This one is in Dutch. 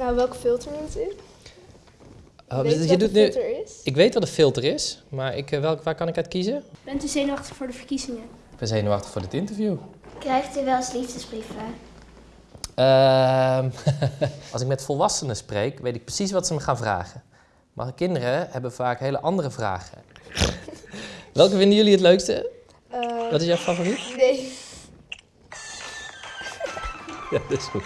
Nou, welke filter moet u? Oh, dus je doet nu, ik weet wat een filter is, maar ik, eh, welk, waar kan ik uit kiezen? Bent u zenuwachtig voor de verkiezingen? Ik ben zenuwachtig voor dit interview. Krijgt u wel eens liefdesbrieven? Ehm, als ik met volwassenen spreek, weet ik precies wat ze me gaan vragen. Maar kinderen hebben vaak hele andere vragen. Welke vinden jullie het leukste? Eh, wat is jouw favoriet? nee. Ja, dat is goed.